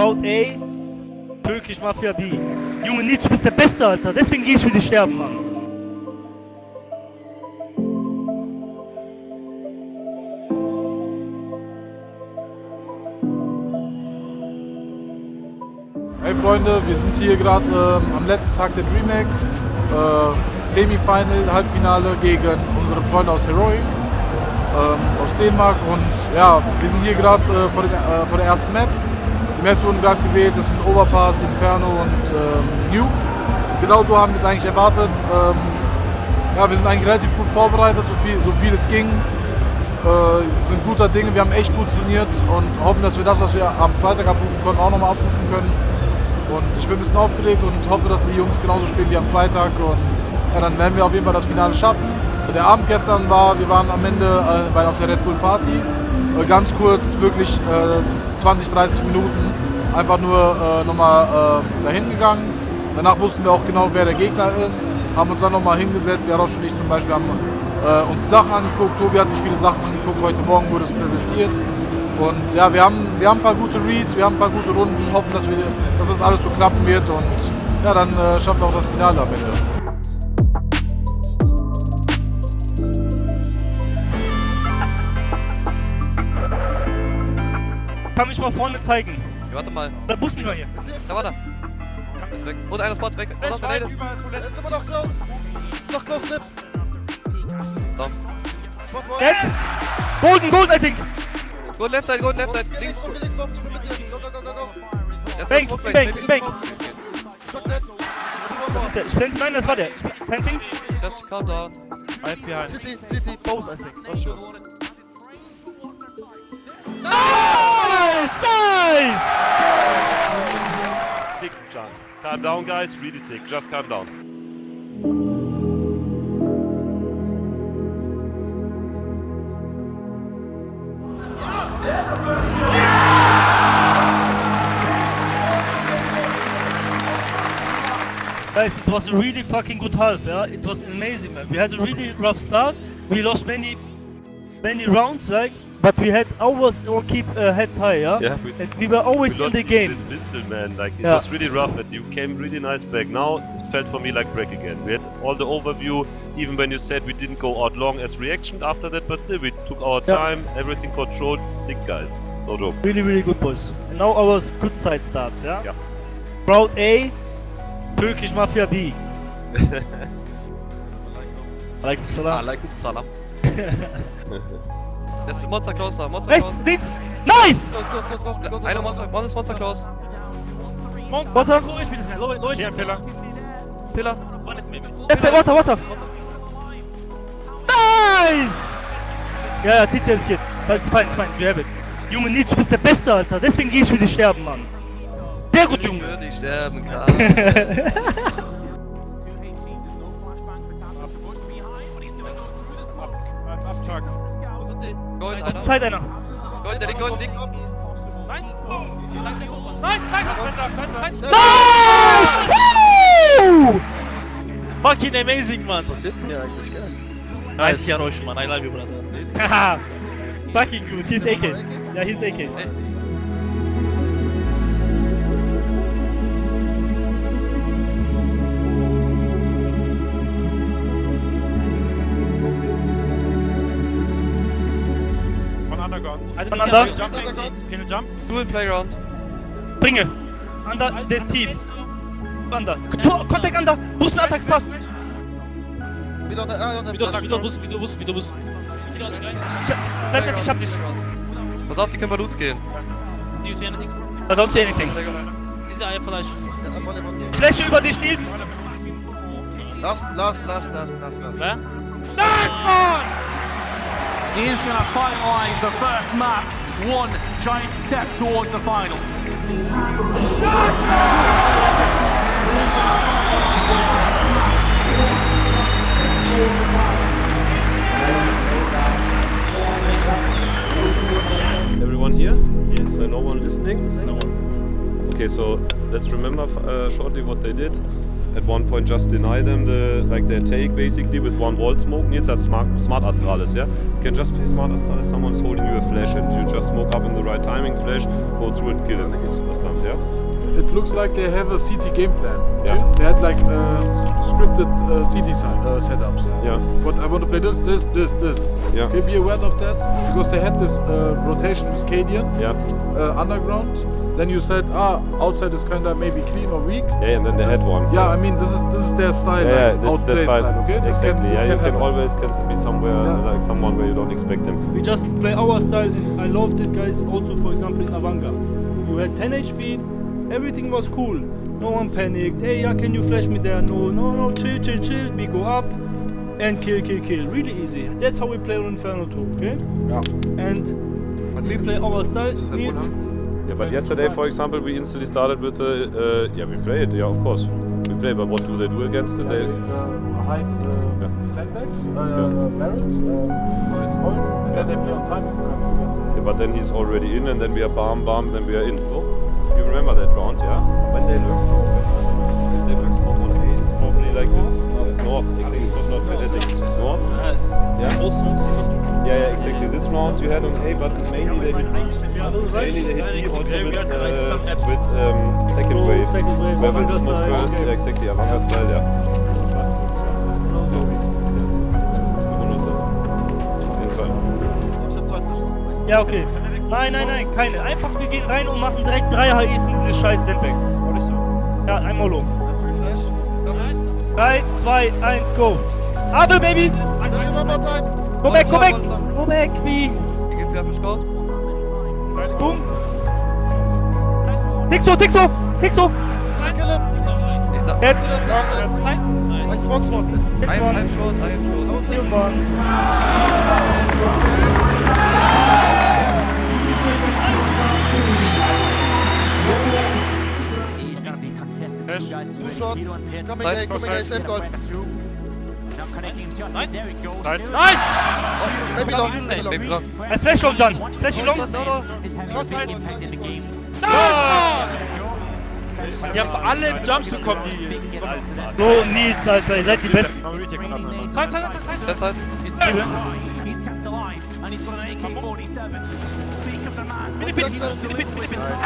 Proud A, Türkisch Mafia B. Junge Nils, du bist der Beste, Alter. Deswegen geh ich für dich sterben, Mann. Hey Freunde, wir sind hier gerade ähm, am letzten Tag der DreamHack. Äh, Semifinal, Halbfinale gegen unsere Freunde aus Heroic, ähm, aus Dänemark. Und ja, wir sind hier gerade äh, vor, äh, vor der ersten Map. Die Maps wurden gerade gewählt, das sind Overpass, Inferno und ähm, New. Genau so haben wir es eigentlich erwartet. Ähm, ja, wir sind eigentlich relativ gut vorbereitet, so viel, so viel es ging. Äh, sind guter Dinge, wir haben echt gut trainiert und hoffen, dass wir das, was wir am Freitag abrufen konnten, auch nochmal abrufen können. Und ich bin ein bisschen aufgeregt und hoffe, dass die Jungs genauso spielen wie am Freitag. Und ja, dann werden wir auf jeden Fall das Finale schaffen. Der Abend gestern war, wir waren am Ende äh, auf der Red Bull Party. Äh, ganz kurz, wirklich äh, 20, 30 Minuten, einfach nur äh, nochmal äh, dahin gegangen. Danach wussten wir auch genau, wer der Gegner ist. Haben uns dann nochmal hingesetzt. Jarosch und ich zum Beispiel haben äh, uns Sachen angeguckt. Tobi hat sich viele Sachen angeguckt. Heute Morgen wurde es präsentiert. Und ja, wir haben, wir haben ein paar gute Reads, wir haben ein paar gute Runden, hoffen, dass, wir, dass das alles so klappen wird und ja, dann äh, schaffen wir auch das Finale am Ende. Kann mich mal vorne zeigen. Ja, warte mal. Da muss nicht mal hier. Da warte. Ist weg. Und einer Spot weg. Und auf der Er ist immer noch close. Noch close, Nip. Down. Dead. Golden, golden, I think. Go left side, go left side. Links Links. links dir. Go, go, go, go, Bank, bank, bank. Das ist der. Ich blende, nein, das war der. Planting. Just calm down. Right behind. City, City, both, I think. Not sure. Nice! Nice! Sick, John. Calm down, guys. Really sick. Just calm down. Guys, it was a really fucking good half, yeah? It was amazing, man. We had a really rough start. We lost many, many rounds, like, but we had always or keep uh, heads high, yeah? Yeah, we- and we were always we in the game. this pistol, man. Like it Yeah. was really rough, and you came really nice back. Now it felt for me like break again. We had all the overview, even when you said we didn't go out long as reaction after that, but still we took our Yeah. time, everything controlled. Sick guys. No joke. Really, really good, boys. And now our good side starts, yeah? Yeah. Proud A, Turkish Mafia B. Alaikum salam. Alaikum salam. Das ist Monster close da. Monster Rechts, close. links! Nice! Go, go, go, go, go, go. Einer Monster, one is Monster close. Water. Low HP, man. Low, low HP. Pillar. Left side, water, water. Nice! Ja, ja, TCS geht. It's fine, it's fine. You have it. Junge Nils, du bist der Beste, Alter. Deswegen geh ich für dich sterben, Mann. Sehr gut, Junge. Würde ich sterben kann. Wo sind die? Gold, Auf einer. Zeit einer. Gold, der liegt Gold, liegt. Nice! Woo! It's fucking amazing, man. Passiert mir eigentlich, geil. Nice, Jarosh, man. I love you, brother. Haha. fucking good. He's AK. Ja, he's AK. Under. Dual Playground. Bringe. Under, der ist tief. Under. Contact under. Boost mit Attacks fast. Wieder unter, ah, unter Flash. Ich hab, bleib weg, ich hab dich. Pass auf, die können bei Loots gehen. I don't see anything. Am Volley, Volley. Fläche über dich, Nils. Last, last, last, last, last, last. He's going to finalise the first map. One giant step towards the finals. Everyone here? Yes. no one listening? No one. Okay, so let's remember uh, shortly what they did. At one point just deny them the like their take basically with one wall smoke. It's has smart, smart Astralis, yeah? You can just play smart Astralis, someone's holding you a flash and you just smoke up in the right timing, flash, go through and kill or stuff, yeah? It looks like they have a CT game plan. okay? Yeah. They had like uh, scripted uh, CT uh, setups. Yeah. But I want to play this, this, this, this. Yeah. Okay, be aware of that because they had this uh, rotation with Cadian Yeah. uh, underground. Then you said, ah, outside is kinda maybe clean or weak. Yeah, and then they had one. Yeah, I mean this is this is their style, Yeah, like this, outplay style. Okay, this exactly. can, this yeah, can you can happen. always can be somewhere Yeah. like someone where you don't expect them. We just play our style. And I loved it, guys. Also, for example, in Avanga, you had 10 HP, everything was cool. No one panicked. Hey, yeah, can you flash me there? No, no, no, chill, chill, chill. We go up and kill, kill, kill. Really easy. That's how we play on Inferno 2, okay? Yeah. And we play our style. Nils, Yeah, but yesterday, for example, we instantly started with a. Uh, yeah, we play it. Yeah, of course, we play. But what do they do against it? They, uh, hide uh, Yeah. sandbags, uh, barrels, uh, holes, and then they play on time. yeah, but then he's already in, and then we are bam bam, then we are in. Oh, you remember that round, yeah? When they look when they lurk spot on A, it's probably like this. North, exactly. It was not fanatic. North. Yeah. Yeah, yeah, exactly. This round you had on A, but mainly they hit Mainly they hit B also with, uh, with um, second wave. second wave, it's not first, yeah, exactly, Avanga style, yeah. Ja, okay. Nein, nein, nein, keine. Einfach, wir gehen rein und machen direkt drei HEs in diese scheiß Sandbags. Ja, einmal. Double. 3, 2, 1, go. Adel, baby! In one more time. Go back, go back! Go back, wie? Geht Fair Fish Code. Boom! Tixo, Tixo! Tixo! Dead! I smoke smoke. I am, I am short, I am short. Good one. He's gonna be contested. Two Pin. Coming Nice, A, coming A, safe goal. Nice. Nice. Nice! Maybe long, maybe long. Ein Flash long, John. Flash long. No, no. Game. Die haben alle im Jump bekommen, die. So, Nils, Alter, ihr seid die Besten. Zeit, Zeit, Zeit, Zeit. Kept alive and he's got an AK-47. Speak of the man. Bitte, bitte, bitte, bitte, bitte, bitte.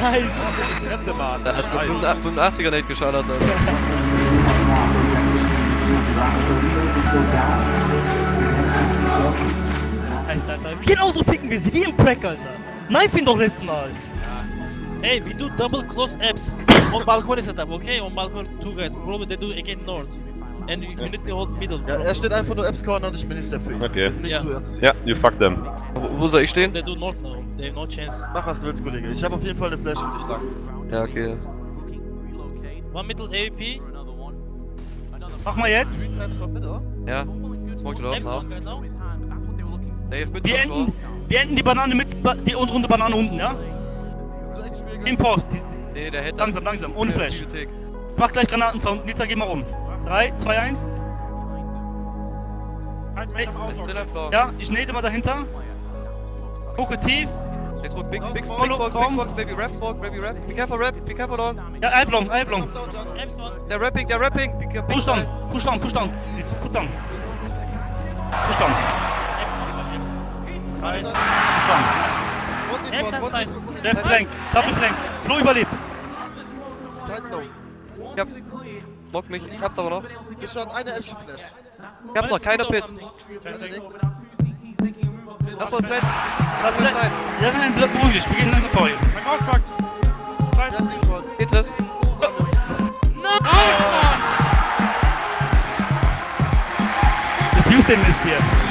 Nice! Erste Mal. Da hat's eine 85er Nate geschallert. Alter. Nice, Alter. Genauso ficken wir sie, wie im Crack, Alter. Knife ihn doch letztes Mal. Hey, we do double close apps on balcony setup, okay? On balcony, two guys. Probably they do again north. And you, need to hold middle. Ja, er steht einfach nur Apps Corner und ich bin nicht Step für ihn. Okay. Das ist nicht Ja. zu ernst. Yeah, you fuck them. Wo, wo soll ich stehen? They do north now. They have no chance. Mach was du willst, Kollege. Ich habe auf jeden Fall eine Flash für dich lang. Ja, okay. One middle AVP. Mach mal jetzt. Ja. Smoke it off now. Wir enden, wir enden die Banane mit, ba- die untere Banane unten, ja? Import. Nee, der hätte Langsam, langsam, ohne Flash. Mach gleich Granatensound. Nizza, geh mal rum. 3, 2, 1. Still am floor. Ja, ich nade mal dahinter. Gucke tief. They smoke big, big, big Smoke, smoke, big smoke. smoke, baby rap smoke, baby rap. Be careful rap, be careful long. Ja, Alflong, Alflong. Down, John. Apps one. They're rapping, they're rapping. Be careful. Push down, push down, push down. Nils, put down. Push down. Nice. push down. Left flank, double flank. Flo überlebt. Block mich, ich hab's aber noch. Geschaut, eine Action Flash. Ich hab's noch, keine Pit. Lass mal Plan. Lass mal sein. Ja, nein, bleib beruhig dich. Wir gehen langsam vor. Mein Auspackt. Default. Tetris. Defuse den Mist hier.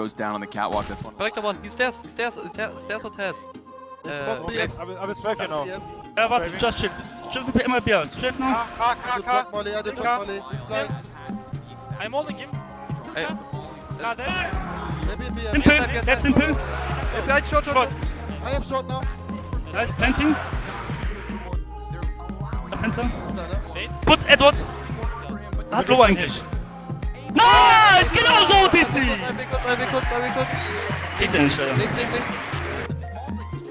Goes down on the catwalk. That's one. Collector one. He's stairs. He's stairs. Stairs, stairs or Äh, kommt BX. Aber es läuft ja warte, just chill. Chill für immer Bier. Chef noch. Also Chuck Molly, ja, der Chuck Molly. I'm holding him. Ey, Maybe BX. Simple, that's simple. Behind shot, shot. I have shot now. Nice, planting. Fenster. Putz, Edward. Hat Low eigentlich. Nice, genau so, Tizi. Ein Weg kurz, ein Weg kurz, ein Weg kurz. Geht der nicht, leider. links, links, links.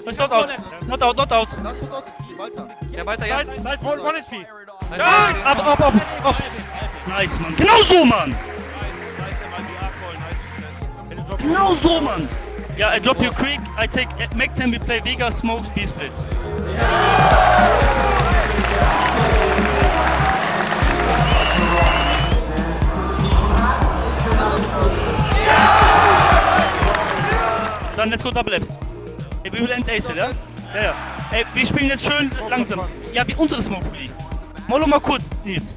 Ist not out. Not out, not out. Lass uns aus, weiter. Ja, weiter, ja. One, one HP. Nice. Ab, ab, ab, ab. Nice, Mann. Genau so, Mann. Genau so, Mann. Ja, I drop your creek, I take Mac 10, we play Vega, Smokes, B-Split. Dann let's go Double Apps. Ey, wir will end Ace, ja? Ja, ja. Ey, wir spielen jetzt schön langsam. Ja, wie unsere Smoke Rally. Molo mal kurz, Nils.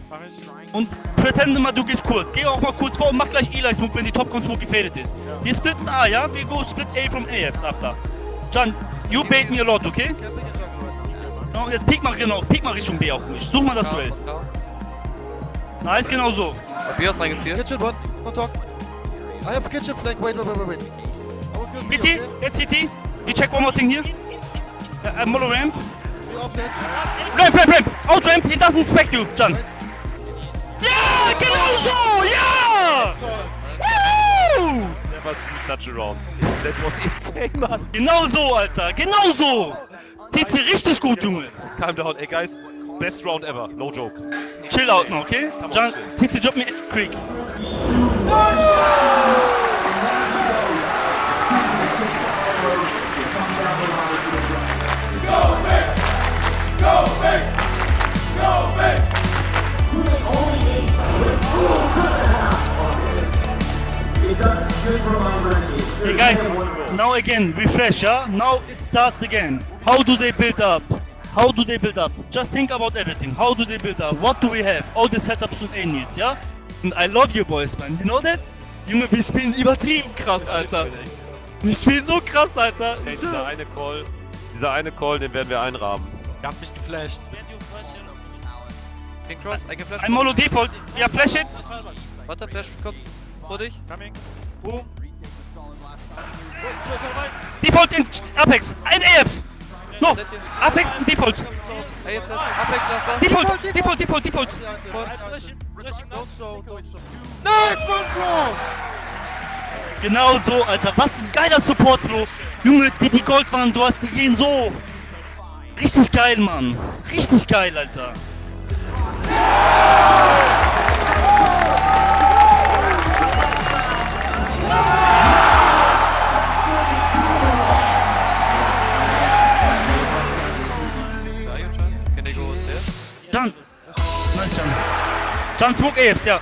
Und pretende mal, du gehst kurz. Geh auch mal kurz vor und mach gleich Eli Smoke, wenn die Topcon Smoke gefädelt ist. Wir splitten A, ja? Wir go split A from A apps after. John, you bait me a lot, okay? No, jetzt peek mal genau, peek mal Richtung B auch ruhig. Such mal das Duell. Nice, genau so. Bios reingezielt. Kitchen one, don't talk. I have kitchen flank, wait, wait, wait, wait, wait. I will kill B, CT, okay? jetzt CT. We check one more thing here. Uh, uh, Molo ramp. Ramp, ramp, ramp. Out ramp, he doesn't expect you, John. Ja, genau so, ja! Woo! Never seen such a round. That was insane, man. Genau so, Alter, genau so! TC richtig gut, Junge. Calm down. Hey, guys. Best round ever. No joke. Chill out now, okay? John, TC drop me Creek. Hey guys, now again, refresh, yeah? Now it starts again. How do they build up? How do they build up? Just think about everything. How do they build up? What do we have? All the setups und A-Needs, ja? And I love you boys, man. You know that? Junge, wir spielen übertrieben krass, Alter. Wir spielen so krass, Alter. Hey, dieser eine Call. Dieser eine Call, den werden wir einrahmen. Ihr habt mich geflasht. Cross, I can flash. Ein Molo Default. Ja, flash it. Warte, Flash kommt. Vor dich. Coming. Default in Apex. Ein Apes. No. Apex in Default. Apex. Default, Default, Default, Default. Show, don't show. Genau so, Alter. Was ein geiler Support, Flo. Junge, wie die Gold waren, du hast die gehen so. Richtig geil, Mann. Richtig geil, Alter. John, smoke Apes, ja.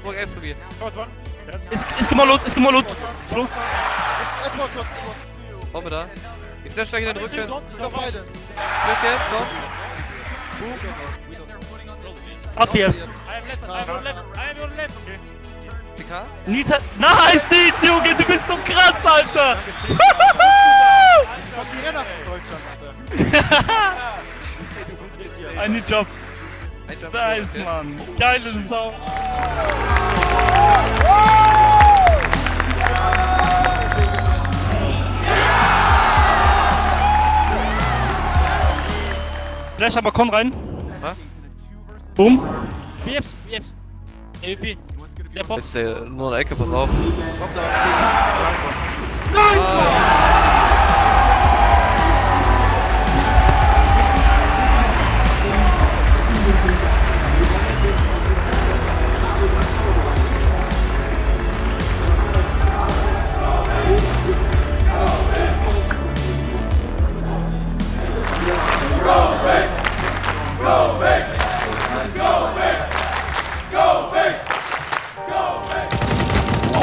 Smoke Apes probieren. Ist, ist gemolot, ist gemolot. Flo. Bombe da. Ich flash gleich in den Rücken. Ich glaub beide. Flash jetzt, komm. Ab jetzt. PK. Nils hat... Nice, Nils, Junge, du bist so krass, Alter. Ein Job. Nice. Mann. Geile Sau. Flash aber Con rein. Was? Boom. BFs, BFs. AWP. Der Pop. Jetzt äh, nur eine Ecke, pass auf. Komm da.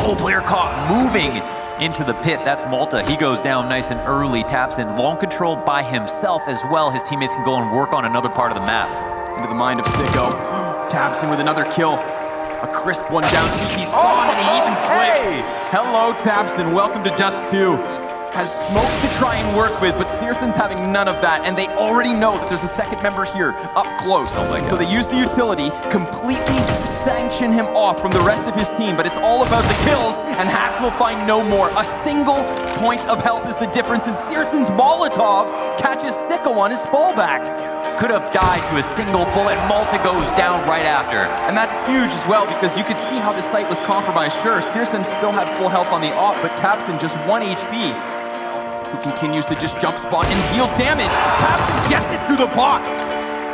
Oh, player caught moving into the pit. That's Malta. He goes down nice and early, taps in long control by himself as well. His teammates can go and work on another part of the map. Into the mind of Sicko. Taps in with another kill. A crisp one down. Cheeky spawn and he even flipped. Hello, Tabson. Welcome to Dust 2. Has smoke to try and work with, but Searson's having none of that, and they already know that there's a second member here up close. Oh So they use the utility, completely sanction him off from the rest of his team, but it's all about the kills, and Hacks will find no more. A single point of health is the difference, and Searson's Molotov catches Sicko on his fallback. Could have died to a single bullet. Malta goes down right after. And that's huge as well because you could see how the site was compromised. Sure, Searson still had full health on the op, but Tapson just 1 HP. Who continues to just jump spot and deal damage. Tapson gets it through the box.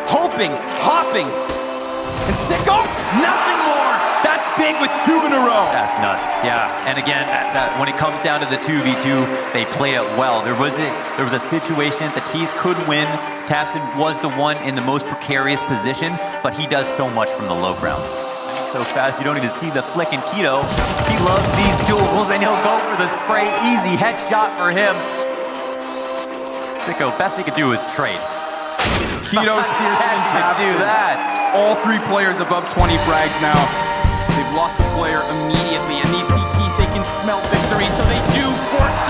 Hoping, hopping. And Sicko, nothing more. That's big with two in a row. That's nuts. Yeah. And again, that, that, when it comes down to the 2v2, they play it well. There was a, there was a situation that the Tees could win. Tapson was the one in the most precarious position, but he does so much from the low ground. So fast, you don't even see the flick in Keto. He loves these duels, and he'll go for the spray. Easy headshot for him. Sicko, best he could do is trade. Keto, Had do that. All three players above 20 frags now. They've lost a player immediately, and these CTs, they can smell victory, so they do force